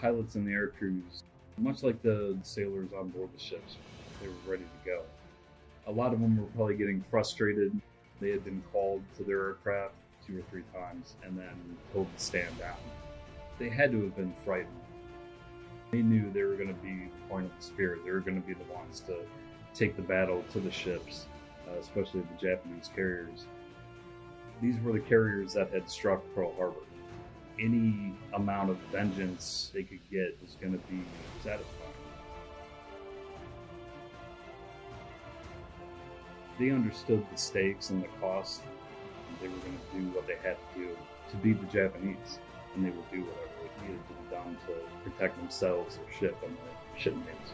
pilots and the air crews, much like the sailors on board the ships, they were ready to go. A lot of them were probably getting frustrated. They had been called to their aircraft two or three times and then told to stand down. They had to have been frightened. They knew they were going to be the point of the spear. They were going to be the ones to take the battle to the ships, uh, especially the Japanese carriers. These were the carriers that had struck Pearl Harbor. Any amount of vengeance they could get was going to be satisfying. They understood the stakes and the cost. And they were going to do what they had to do to beat the Japanese, and they would do whatever it needed to be done to protect themselves, their ship, and their shipmates.